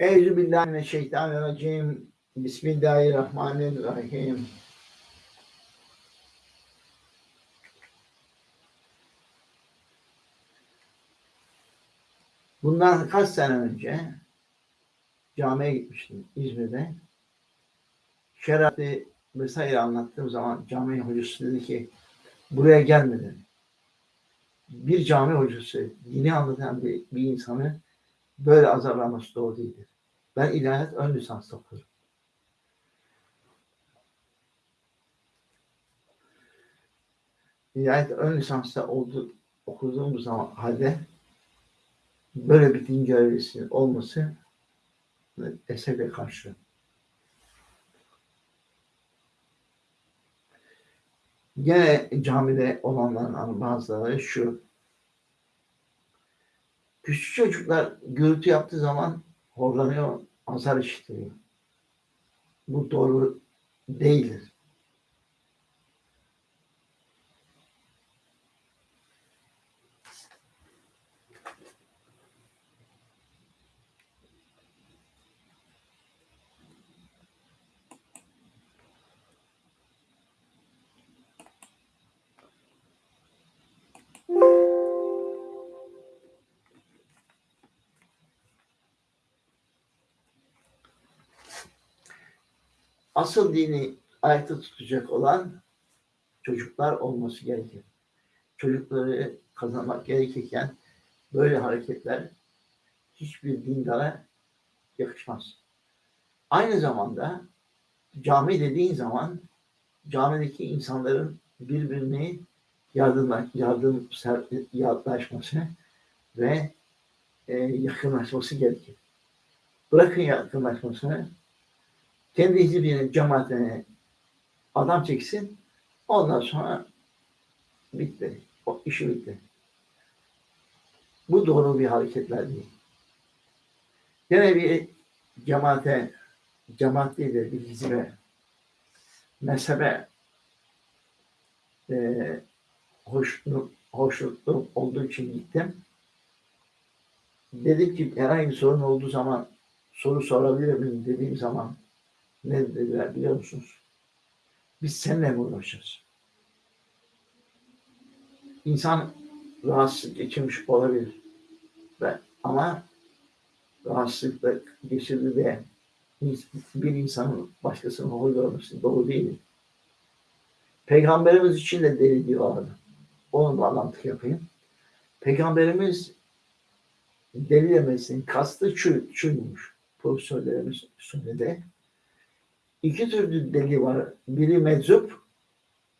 Euzubillahimineşşeytanirracim. Bismillahirrahmanirrahim. Bundan kaç sene önce camiye gitmiştim İzmir'de. Şerati vesaire anlattığım zaman cami hocası dedi ki buraya gelmedin. Bir cami hocası dini anlatan bir, bir insanı böyle azarlaması doğru değildir. Ben ilahiyat ön lisans okuyorum. İlahiyat ön lisansta oldu, okuduğum zaman halde böyle bir din görevlisinin olması esebe karşı. Gene camide olanların bazıları şu. Küçük çocuklar gürültü yaptığı zaman horlanıyor, azar işitiyor. Bu doğru değildir. Asıl dini ayakta tutacak olan çocuklar olması gerekir. Çocukları kazanmak gerekirken böyle hareketler hiçbir dindara yakışmaz. Aynı zamanda cami dediğin zaman camideki insanların birbirini yardım, yardım yaklaşması ve e, yakınlaşması gerekir. Bırakın yakınlaşmasını kendi hizbine, cemaatine adam çeksin. Ondan sonra bitti. O işi bitti. Bu doğru bir hareketler değil. Yine bir cemaate, cemaat değil de bir hizbe, mezhebe e, hoşnut, hoşnutlu olduğu için gittim. Dedim ki herhangi bir sorun olduğu zaman soru sorabilir miyim dediğim zaman ne dediler biliyor musunuz? Biz seninle mi uğraşacağız? İnsan rahatsızlık geçirmiş olabilir. Ve, ama rahatsızlıkla geçirdi diye bir insanın başkasının hor görmesi doğru değil. Peygamberimiz için de deli diyorlardı. Onun bağlantı yapayım. Peygamberimiz deli demesinin kastı şu, şuymuş. Profesörlerimiz söyledi iki türlü deli var. Biri meczup,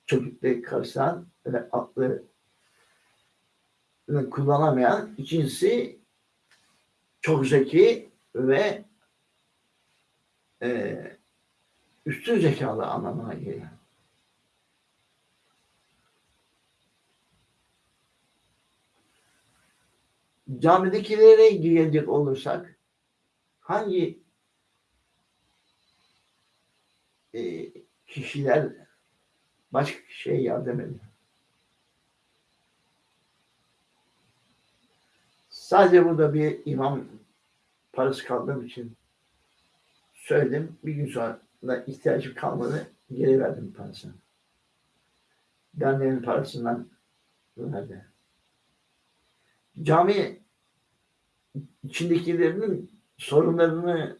çocukları karşılan ve aklı kullanamayan. İkincisi çok zeki ve e, üstün zekalı anlamına geliyor. Camidekilere gelecek olursak hangi e, kişiler başka kişiye yardım ediyor. Sadece burada bir imam parası kaldığım için söyledim. Bir gün sonra ihtiyacım kalmadı. Geri verdim parasını. Derneğin parasından verdi. Cami içindekilerinin sorunlarını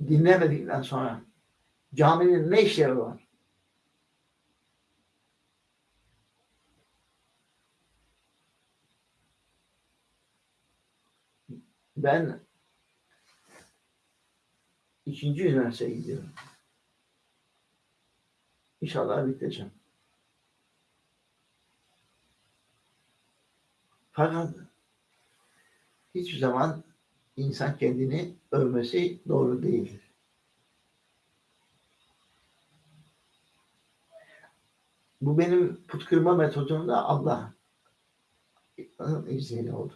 dinlemedikten sonra Caminin ne işleri var? Ben ikinci üniversiteye gidiyorum. İnşallah biteceğim. Fakat hiçbir zaman insan kendini övmesi doğru değildir. Bu benim put kırma metodumda Allah izniyle oldu.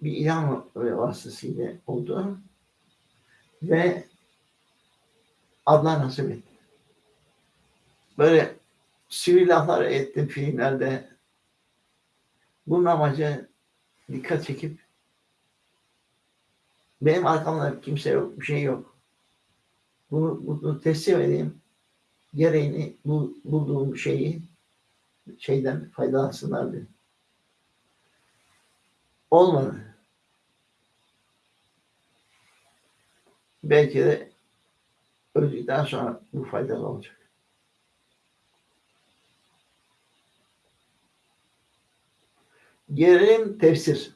Bir ilan vasıtasıyla oldu. Ve Allah nasip etti. Böyle sivil laflar ettim filmlerde. Bunun amacı dikkat çekip Benim arkamda kimse yok, bir şey yok. Bunu, bunu teslim edeyim. Gereğini, bu, bulduğum şeyi şeyden faydalansınlar diye. Olmadı. Belki de öldükten sonra bu faydalı olacak. Gelelim tefsir.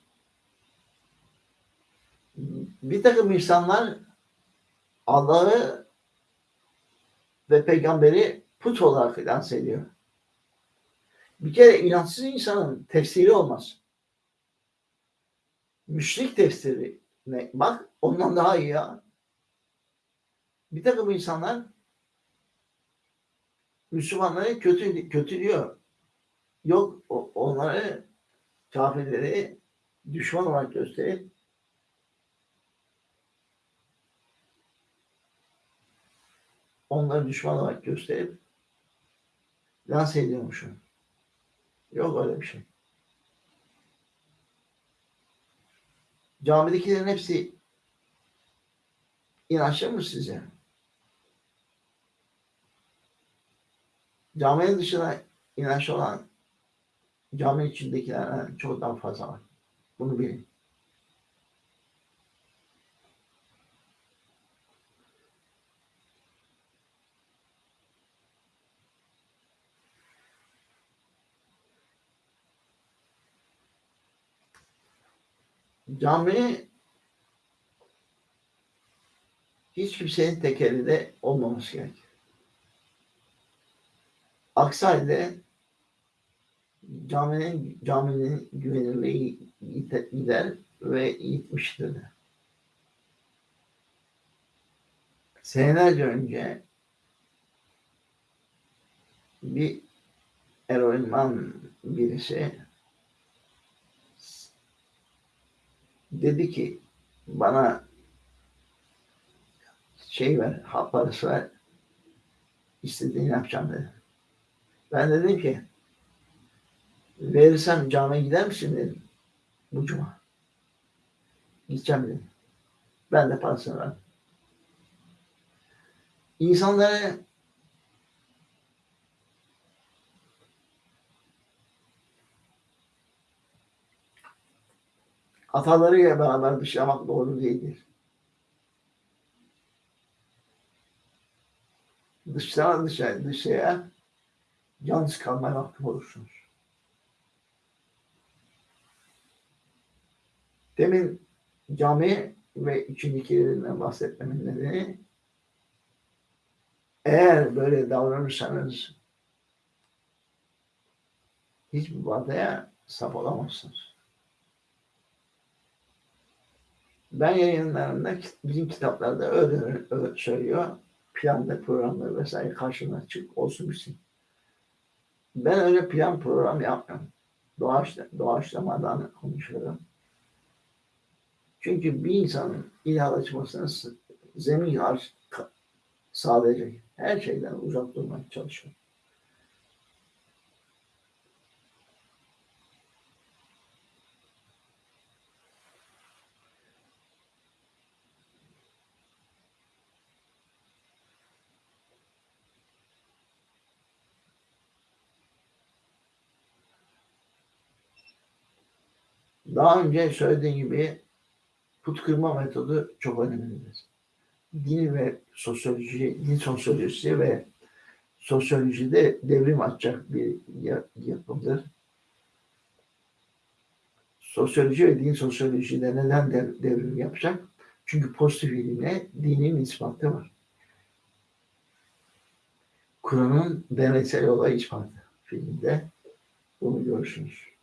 Bir takım insanlar Allah'ı ve peygamberi put olarak lanse ediyor. Bir kere inançsız insanın tefsiri olmaz. Müşrik tefsiri ne? Bak ondan daha iyi ya. Bir takım insanlar Müslümanları kötü kötülüyor. Yok onları kafirleri düşman olarak gösterip onları düşman olarak gösterip lanse ediyormuşum. Yok öyle bir şey. Camidekilerin hepsi inançlı mı size? Caminin dışında inançlı olan cami içindekilerden çok daha fazla var. Bunu bilin. Cami hiç kimsenin tekelinde olmaması gerekir. Aksi halde caminin, caminin güvenilirliği gider ve gitmiştir. Senelerce önce bir eroinman birisi dedi ki bana şey ver, hap parası ver, istediğini yapacağım dedi. Ben dedim ki verirsem camiye gider misin dedim. Bu cuma. Gideceğim dedim. Ben de parasını verdim. İnsanları atalarıyla beraber dışlamak doğru değildir. Dışlara dışarı, dışarıya yalnız kalmaya mahkum olursunuz. Demin cami ve içindekilerinden bahsetmemin nedeni eğer böyle davranırsanız hiçbir vadeye sap olamazsınız. Ben yayınlarında bizim kitaplarda öyle, öyle söylüyor. Planda, programda vesaire karşına çık olsun bitsin. Ben öyle plan program yapmıyorum. Doğaçla, doğaçlamadan konuşuyorum. Çünkü bir insanın ilahlaşmasına zemin sağlayacak her şeyden uzak durmaya çalışıyor. Daha önce söylediğim gibi put kırma metodu çok önemlidir. Din ve sosyoloji, din sosyolojisi ve sosyolojide devrim açacak bir yapımdır. Sosyoloji ve din sosyolojide neden devrim yapacak? Çünkü pozitif ilimle dinin ispatı var. Kur'an'ın deneysel olay ispatı filminde bunu görürsünüz.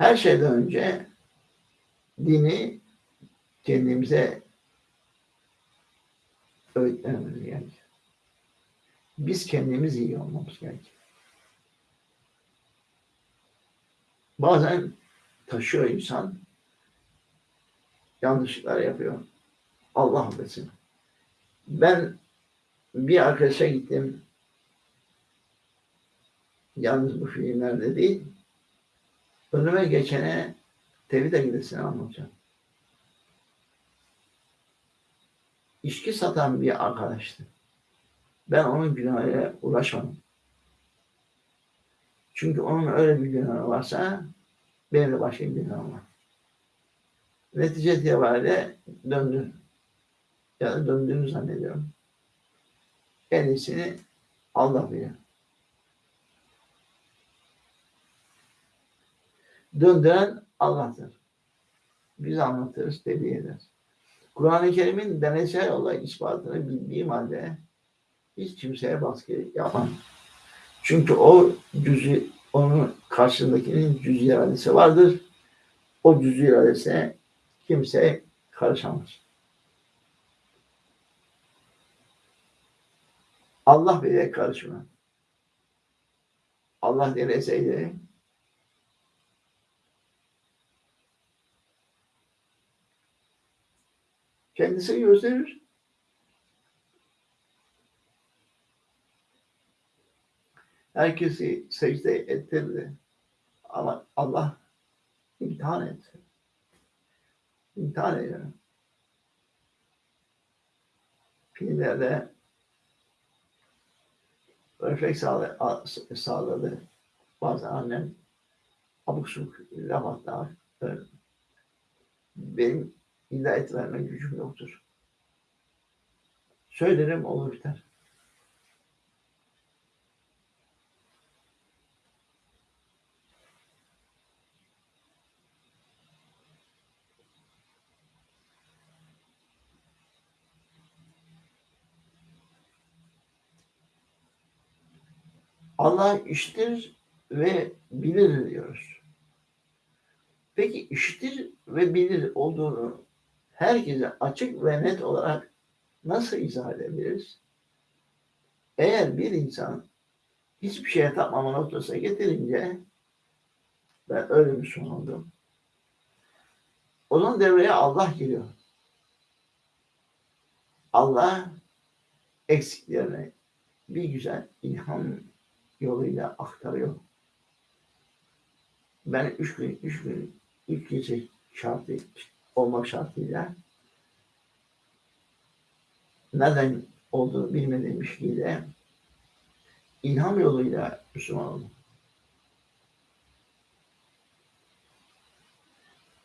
Her şeyden önce dini kendimize öğretmemiz gerekir. Biz kendimiz iyi olmamız gerekir. Bazen taşıyor insan yanlışlıklar yapıyor. Allah affetsin. Ben bir arkadaşa gittim. Yalnız bu filmlerde değil. Önüme geçene tevhid akidesini anlatacağım. İçki satan bir arkadaştı. Ben onun günahıyla uğraşmadım. Çünkü onun öyle bir günahı varsa benim de başka bir günahım var. Netice itibariyle döndü. Ya da döndüğünü zannediyorum. En iyisini Allah bilir. Döndüren Allah'tır. Biz anlatırız, tebliğ ederiz. Kur'an-ı Kerim'in deneysel yolla ispatını bildiğim halde hiç kimseye baskı yapmam. Çünkü o cüzü, onun karşısındakinin cüz iradesi vardır. O cüz iradesine kimse karışamaz. Allah bile karışmıyor. Allah dileseydi kendisi gösterir. Herkesi secde ettirdi. Ama Allah imtihan etti. İmtihan ediyor. Filmlerde refleks sağladı. Bazen annem abuk subuk laf benim hidayet verme gücüm yoktur. Söylerim olur biter. Allah iştir ve bilir diyoruz. Peki iştir ve bilir olduğunu herkese açık ve net olarak nasıl izah edebiliriz? Eğer bir insan hiçbir şeye tapmama noktasına getirince ben öyle bir son oldum. Onun devreye Allah giriyor. Allah eksiklerini bir güzel ilham yoluyla aktarıyor. Ben üç gün, üç gün, üç gece şartı olmak şartıyla neden olduğunu bilmediğim ilişkiyle ilham yoluyla Müslüman oldum.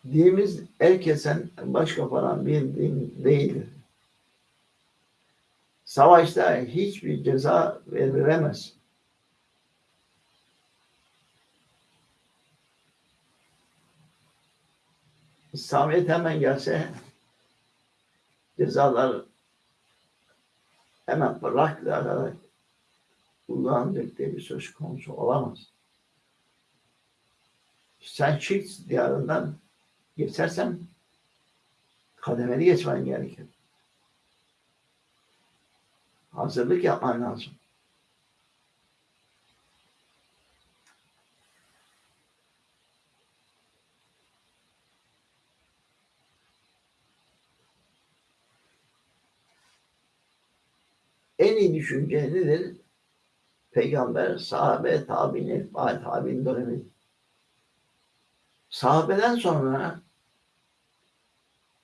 Dinimiz el kesen, baş kaparan bir din değildir. Savaşta hiçbir ceza verilemez. İslamiyet hemen gelse cezalar hemen bıraklayarak kullanacak diye bir söz konusu olamaz. Sen şirk diyarından geçersen kademeli geçmen gerekir. Hazırlık yapman lazım. En iyi düşünce nedir? Peygamber, sahabe, tabi'in, etbaat, tabi'in dönemi. Sahabeden sonra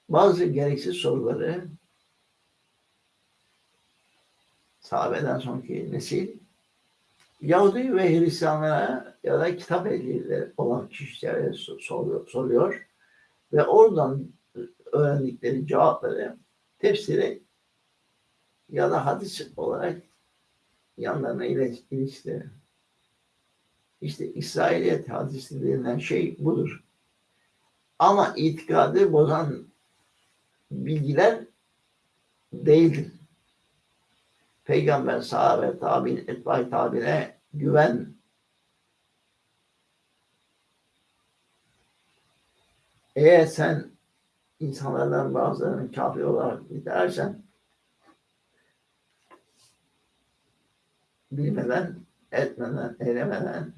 bazı gereksiz soruları sahabeden sonraki nesil Yahudi ve Hristiyanlara ya da kitap ehlileri olan kişilere soruyor, soruyor ve oradan öğrendikleri cevapları tefsire ya da hadis olarak yanlarına ilişkileri. İşte İsrailiyet hadisi denilen şey budur. Ama itikadı bozan bilgiler değildir. Peygamber, sahabe, tabi'in, etbay tabine güven. Eğer sen insanlardan bazılarının kafir olarak nitelersen bilmeden, etmeden, eylemeden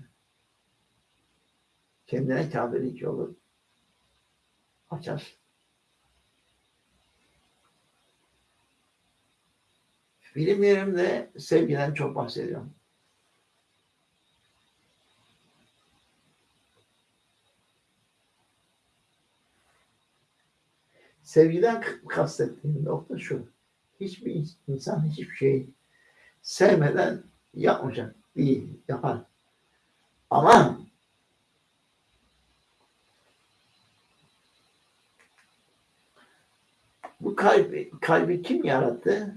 kendine kâbelik yolu açar. Film yerimde sevgiden çok bahsediyorum. Sevgiden kastettiğim nokta şu. Hiçbir insan hiçbir şey sevmeden yapmayacak. Değil, yapar. Ama bu kalbi, kalbi kim yarattı?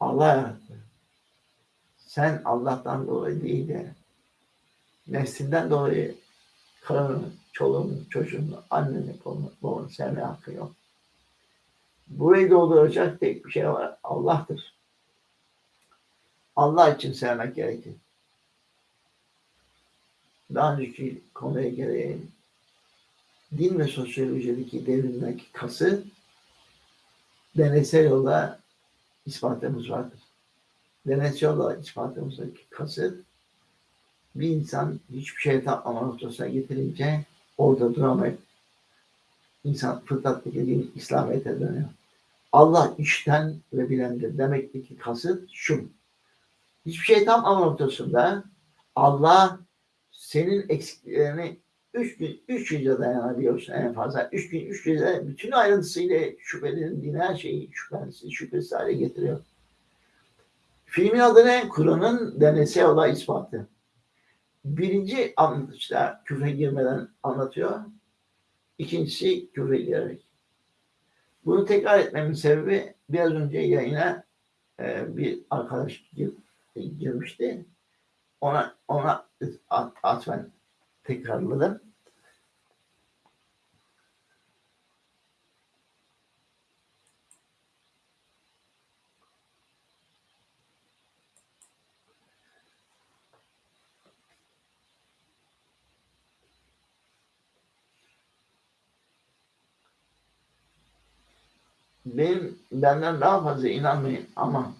Allah yarattı. Sen Allah'tan dolayı değil de neslinden dolayı karını, çoluğunu, çocuğunu, anneni, babanı, babanı sevmeye hakkı yok. Burayı dolduracak tek bir şey var. Allah'tır. Allah için sevmek gerekir. Daha önceki konuya gereği din ve sosyolojideki devrimdeki kası deneysel yolda ispatımız vardır. Deneysel yolda ispatımızdaki kasıt bir insan hiçbir şey tatmama noktasına getirince orada duramayıp insan fıtrattaki din İslamiyet'e dönüyor. Allah içten ve bilendir. Demekteki kasıt şu. Hiçbir şey tam ama Allah senin eksiklerini üç gün, üç gece dayanabiliyorsun en fazla. Üç gün, üç gece bütün ayrıntısıyla şüphelerin her şeyi şüphesiz, şüphesiz hale getiriyor. Filmin adı ne? Kur'an'ın deneysel olay ispatı. Birinci anlatışta küfre girmeden anlatıyor. İkincisi küfre girerek. Bunu tekrar etmemin sebebi biraz önce yayına e, bir arkadaş gir, girmişti. Ona ona at, atfen tekrarladım. benim benden daha fazla inanmayın ama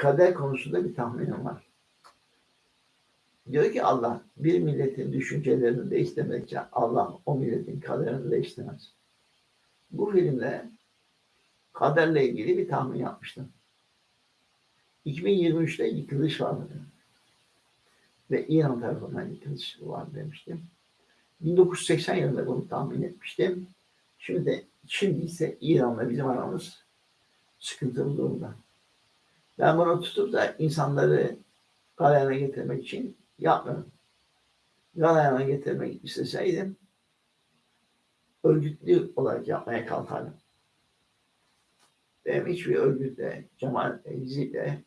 kader konusunda bir tahminim var. Diyor ki Allah bir milletin düşüncelerini değiştirmekçe Allah o milletin kaderini değiştirmez. Bu filmde kaderle ilgili bir tahmin yapmıştım. 2023'te yıkılış var Ve İran tarafından yıkılış var demiştim. 1980 yılında bunu tahmin etmiştim. Şimdi de Şimdi ise İran'la bizim aramız sıkıntılı durumda. Ben bunu tutup da insanları galeyana getirmek için yapmıyorum. Galeyana getirmek isteseydim örgütlü olarak yapmaya kalkardım. Benim hiçbir örgütle, cemaat, hizliyle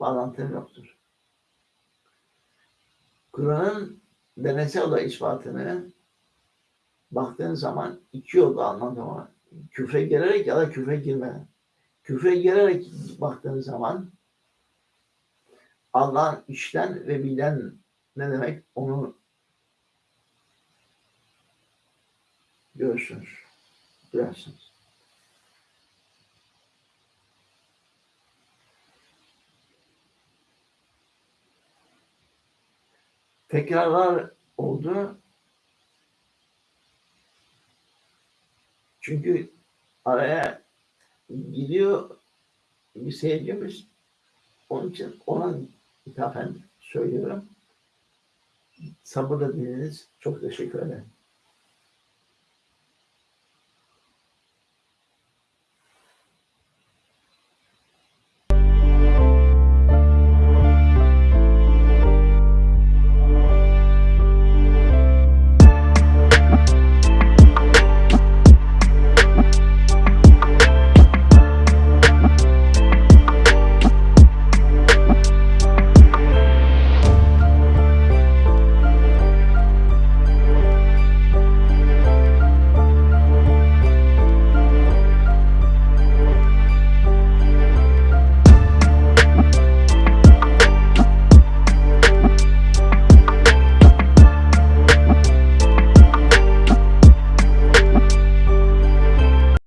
bağlantım yoktur. Kur'an'ın deneysel olay ispatını baktığın zaman iki yolda anlatma küfre girerek ya da küfre girmeden. Küfre girerek baktığın zaman Allah'ın işten ve bilen ne demek onu görürsünüz, duyarsınız. Tekrarlar oldu. Çünkü araya gidiyor bir seyircimiz. Onun için ona ithafen söylüyorum. Sabırla dinlediğiniz çok teşekkür ederim.